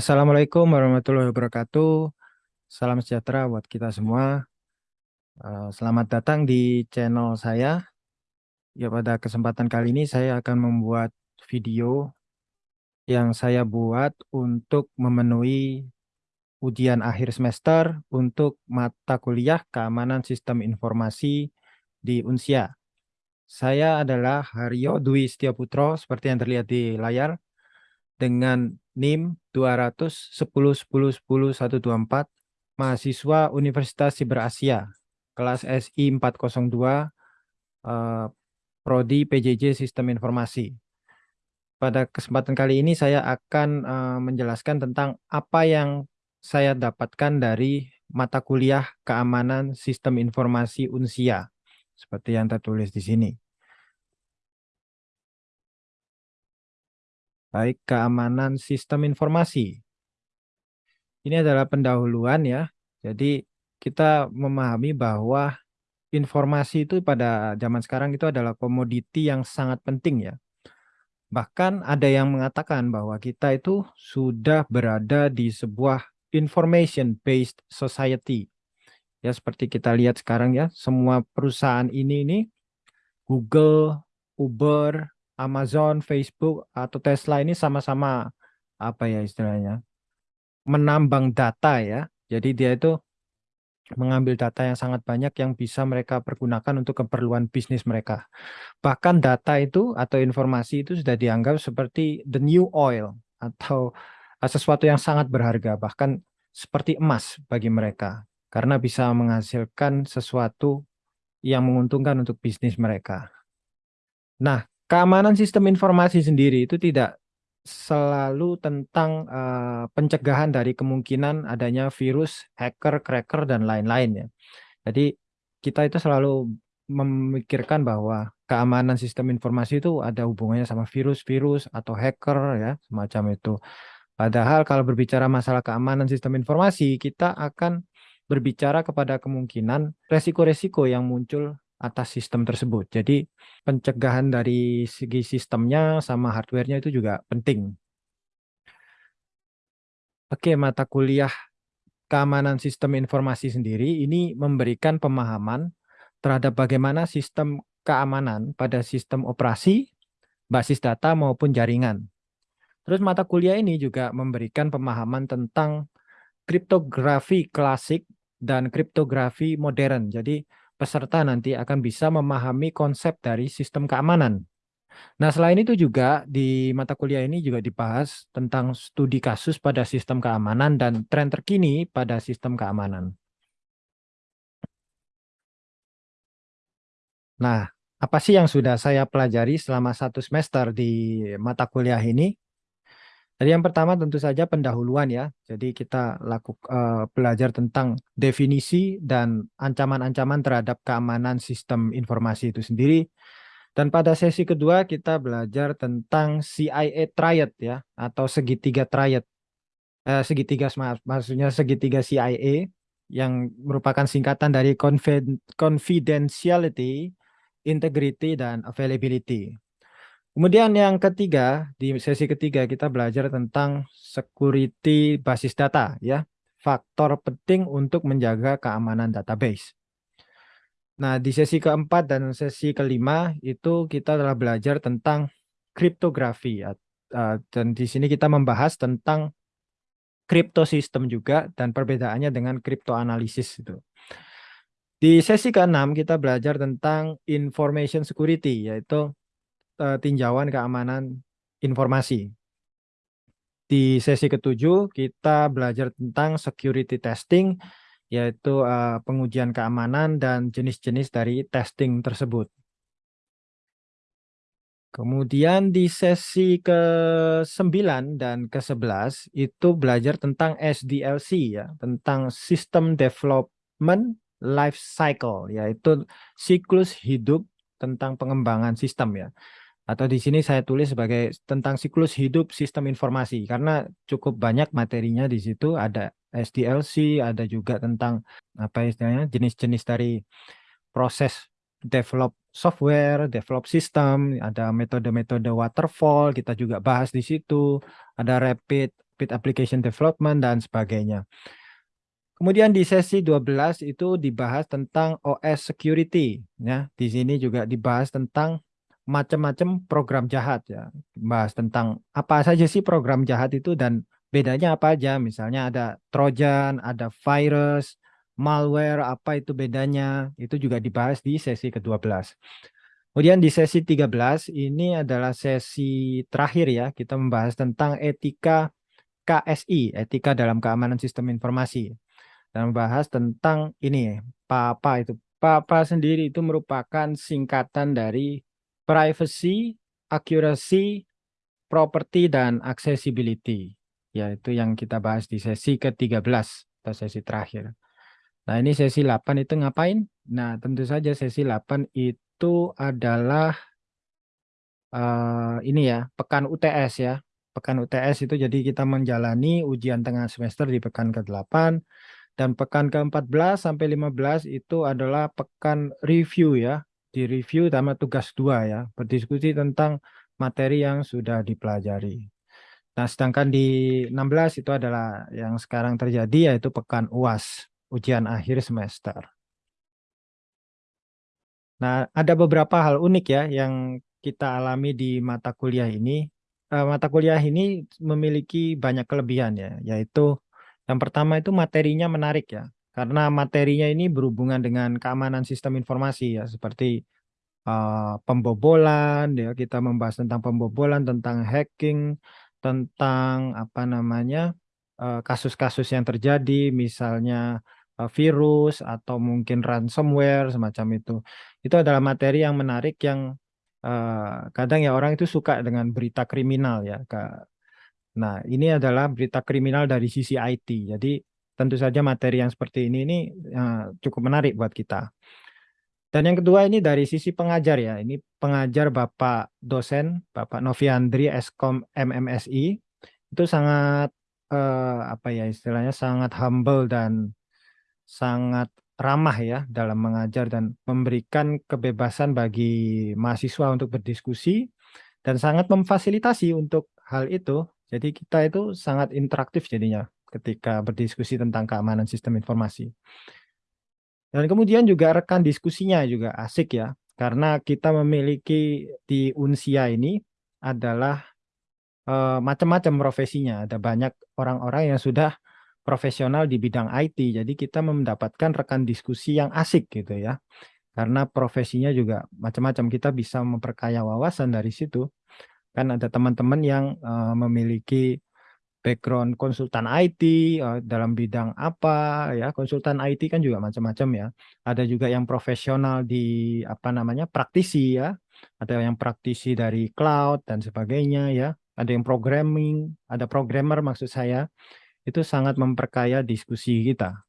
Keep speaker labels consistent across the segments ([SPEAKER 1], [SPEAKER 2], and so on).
[SPEAKER 1] Assalamualaikum warahmatullahi wabarakatuh. Salam sejahtera buat kita semua. Eh, selamat datang di channel saya. Ya pada kesempatan kali ini saya akan membuat video yang saya buat untuk memenuhi ujian akhir semester untuk mata kuliah keamanan sistem informasi di UNSIA. Saya adalah Haryo Dwi Setiaputro seperti yang terlihat di layar dengan NIM 200 mahasiswa Universitas Siber Asia kelas SI 402 eh, prodi PJJ Sistem Informasi. Pada kesempatan kali ini saya akan eh, menjelaskan tentang apa yang saya dapatkan dari mata kuliah keamanan sistem informasi UNSIA seperti yang tertulis di sini. Baik, keamanan sistem informasi. Ini adalah pendahuluan ya. Jadi kita memahami bahwa informasi itu pada zaman sekarang itu adalah komoditi yang sangat penting ya. Bahkan ada yang mengatakan bahwa kita itu sudah berada di sebuah information based society. Ya seperti kita lihat sekarang ya, semua perusahaan ini ini Google, Uber, Amazon, Facebook atau Tesla ini sama-sama apa ya istilahnya menambang data ya. Jadi dia itu mengambil data yang sangat banyak yang bisa mereka pergunakan untuk keperluan bisnis mereka. Bahkan data itu atau informasi itu sudah dianggap seperti the new oil atau sesuatu yang sangat berharga bahkan seperti emas bagi mereka karena bisa menghasilkan sesuatu yang menguntungkan untuk bisnis mereka. Nah, keamanan sistem informasi sendiri itu tidak selalu tentang uh, pencegahan dari kemungkinan adanya virus, hacker, cracker, dan lain-lain ya. Jadi kita itu selalu memikirkan bahwa keamanan sistem informasi itu ada hubungannya sama virus-virus atau hacker ya, semacam itu. Padahal kalau berbicara masalah keamanan sistem informasi, kita akan berbicara kepada kemungkinan resiko-resiko yang muncul atas sistem tersebut. Jadi pencegahan dari segi sistemnya sama hardware-nya itu juga penting. Oke, mata kuliah keamanan sistem informasi sendiri ini memberikan pemahaman terhadap bagaimana sistem keamanan pada sistem operasi, basis data maupun jaringan. Terus mata kuliah ini juga memberikan pemahaman tentang kriptografi klasik dan kriptografi modern. Jadi peserta nanti akan bisa memahami konsep dari sistem keamanan. Nah, selain itu juga di mata kuliah ini juga dibahas tentang studi kasus pada sistem keamanan dan tren terkini pada sistem keamanan. Nah, apa sih yang sudah saya pelajari selama satu semester di mata kuliah ini? Jadi yang pertama tentu saja pendahuluan ya. Jadi kita lakukan uh, belajar tentang definisi dan ancaman-ancaman terhadap keamanan sistem informasi itu sendiri. Dan pada sesi kedua kita belajar tentang CIA triad ya atau segitiga triad. Eh, segitiga maksudnya segitiga CIA yang merupakan singkatan dari confidentiality, integrity dan availability. Kemudian yang ketiga, di sesi ketiga kita belajar tentang security basis data ya. Faktor penting untuk menjaga keamanan database. Nah, di sesi keempat dan sesi kelima itu kita telah belajar tentang kriptografi dan di sini kita membahas tentang kriptosistem juga dan perbedaannya dengan kriptoanalisis itu. Di sesi keenam kita belajar tentang information security yaitu tinjauan keamanan informasi. Di sesi ketujuh kita belajar tentang security testing, yaitu uh, pengujian keamanan dan jenis-jenis dari testing tersebut. Kemudian di sesi ke-9 dan ke-11 itu belajar tentang SDLC ya, tentang System Development Life Cycle, yaitu siklus hidup tentang pengembangan sistem ya atau di sini saya tulis sebagai tentang siklus hidup sistem informasi karena cukup banyak materinya di situ ada SDLC ada juga tentang apa istilahnya jenis-jenis dari proses develop software, develop system, ada metode-metode waterfall kita juga bahas di situ, ada rapid cockpit application development, dan sebagainya. Kemudian di sesi 12 itu dibahas tentang OS security. Ya, di sini juga dibahas tentang macam-macam program jahat ya. Bahas tentang apa saja sih program jahat itu dan bedanya apa aja. Misalnya ada Trojan, ada virus, malware, apa itu bedanya. Itu juga dibahas di sesi ke-12. Kemudian di sesi 13 ini adalah sesi terakhir ya. Kita membahas tentang etika KSI, etika dalam keamanan sistem informasi dan membahas tentang ini PAPA itu. PAPA sendiri itu merupakan singkatan dari privacy, accuracy, property, dan accessibility. Yaitu yang kita bahas di sesi ke-13 atau sesi terakhir. Nah ini sesi 8 itu ngapain? Nah tentu saja sesi 8 itu adalah uh, ini ya, pekan UTS ya. Pekan UTS itu jadi kita menjalani ujian tengah semester di pekan ke-8 dan pekan ke-14 sampai 15 itu adalah pekan review ya. Di review sama tugas dua ya. Berdiskusi tentang materi yang sudah dipelajari. Nah, sedangkan di 16 itu adalah yang sekarang terjadi yaitu pekan UAS, ujian akhir semester. Nah, ada beberapa hal unik ya yang kita alami di mata kuliah ini. Uh, mata kuliah ini memiliki banyak kelebihan ya, yaitu yang pertama itu materinya menarik ya, karena materinya ini berhubungan dengan keamanan sistem informasi ya, seperti uh, pembobolan, ya kita membahas tentang pembobolan, tentang hacking, tentang apa namanya eh, kasus-kasus uh, yang terjadi, misalnya uh, virus atau mungkin ransomware semacam itu. Itu adalah materi yang menarik yang uh, kadang ya orang itu suka dengan berita kriminal ya, Nah, ini adalah berita kriminal dari sisi IT. Jadi, tentu saja materi yang seperti ini ini uh, cukup menarik buat kita. Dan yang kedua ini dari sisi pengajar ya. Ini pengajar Bapak dosen, Bapak Noviandri Eskom MMSI. Itu sangat uh, apa ya istilahnya sangat humble dan sangat ramah ya dalam mengajar dan memberikan kebebasan bagi mahasiswa untuk berdiskusi dan sangat memfasilitasi untuk hal itu jadi kita itu sangat interaktif jadinya ketika berdiskusi tentang keamanan sistem informasi. Dan kemudian juga rekan diskusinya juga asik ya, karena kita memiliki di Unsia ini adalah e, macam-macam profesinya. Ada banyak orang-orang yang sudah profesional di bidang IT, jadi kita mendapatkan rekan diskusi yang asik gitu ya. Karena profesinya juga macam-macam, kita bisa memperkaya wawasan dari situ kan ada teman-teman yang uh, memiliki background konsultan IT eh, dalam bidang apa ya. Konsultan IT kan juga macam-macam ya. Ada juga yang profesional di apa namanya praktisi ya. Ada yang praktisi dari cloud dan sebagainya ya. Ada yang programming ada programmer maksud saya. Itu sangat memperkaya diskusi kita.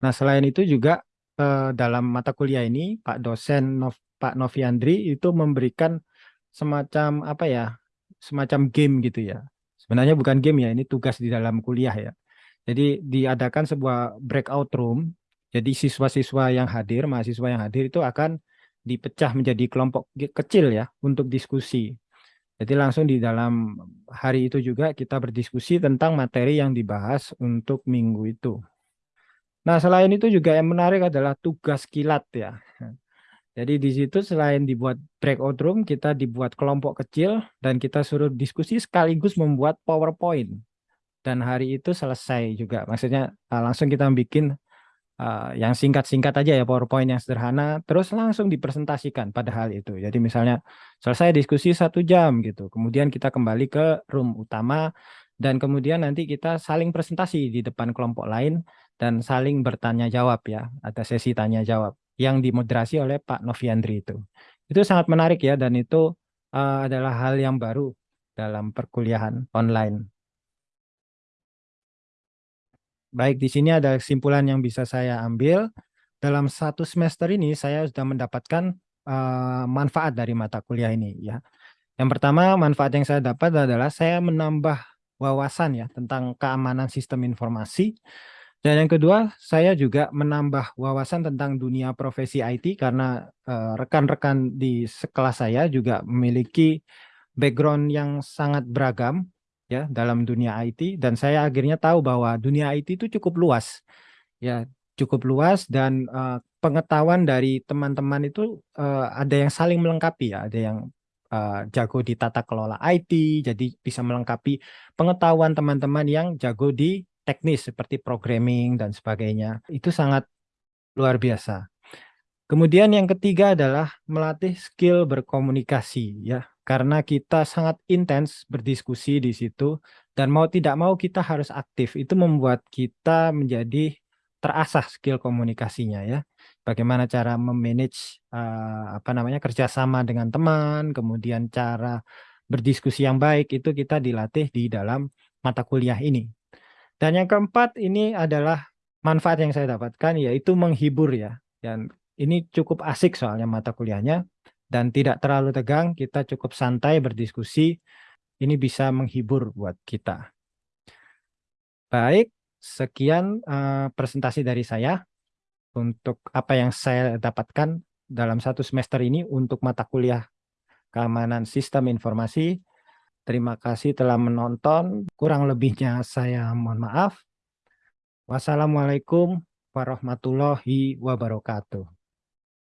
[SPEAKER 1] Nah selain itu juga uh, dalam mata kuliah ini Pak dosen Nov Pak Noviandri itu memberikan semacam apa ya, semacam game gitu ya. Sebenarnya bukan game ya, ini tugas di dalam kuliah ya. Jadi diadakan sebuah breakout room. Jadi siswa-siswa yang hadir, mahasiswa yang hadir itu akan dipecah menjadi kelompok kecil ya untuk diskusi. Jadi langsung di dalam hari itu juga kita berdiskusi tentang materi yang dibahas untuk minggu itu. Nah, selain itu juga yang menarik adalah tugas kilat ya. Jadi di situ selain dibuat breakout room, kita dibuat kelompok kecil dan kita suruh diskusi sekaligus membuat PowerPoint. Dan hari itu selesai juga. Maksudnya uh, langsung kita bikin uh, yang singkat-singkat aja ya PowerPoint yang sederhana, terus langsung dipresentasikan pada hal itu. Jadi misalnya selesai diskusi satu jam gitu, kemudian kita kembali ke room utama dan kemudian nanti kita saling presentasi di depan kelompok lain dan saling bertanya jawab ya, ada sesi tanya jawab yang dimoderasi oleh Pak Noviandri itu. Itu sangat menarik ya dan itu uh, adalah hal yang baru dalam perkuliahan online. Baik, di sini ada kesimpulan yang bisa saya ambil. Dalam satu semester ini saya sudah mendapatkan uh, manfaat dari mata kuliah ini ya. Yang pertama manfaat yang saya dapat adalah saya menambah wawasan ya tentang keamanan sistem informasi dan yang kedua, saya juga menambah wawasan tentang dunia profesi IT karena eh, rekan-rekan uh, di sekelas saya juga memiliki background yang sangat beragam ya dalam dunia IT dan saya akhirnya tahu bahwa dunia IT itu cukup luas ya cukup luas dan uh, pengetahuan dari teman-teman itu uh, ada yang saling melengkapi ya. Ada yang uh, jago di tata kelola IT jadi bisa melengkapi pengetahuan teman-teman yang jago di teknis seperti programming dan sebagainya itu sangat luar biasa. Kemudian yang ketiga adalah melatih skill berkomunikasi ya. Karena kita sangat intens berdiskusi di situ dan mau tidak mau kita harus aktif. Itu membuat kita menjadi terasah skill komunikasinya ya. Bagaimana cara memanage uh, apa namanya kerjasama dengan teman kemudian cara berdiskusi yang baik itu kita dilatih di dalam mata kuliah ini dan yang keempat ini adalah manfaat yang saya dapatkan yaitu menghibur ya dan ini cukup asik soalnya mata kuliahnya dan tidak terlalu tegang, kita cukup santai berdiskusi, ini bisa menghibur buat kita. Baik, sekian uh, presentasi dari saya untuk apa yang saya dapatkan dalam satu semester ini untuk mata kuliah keamanan sistem informasi. Terima kasih telah menonton, kurang lebihnya saya mohon maaf. Wassalamualaikum warahmatullahi wabarakatuh.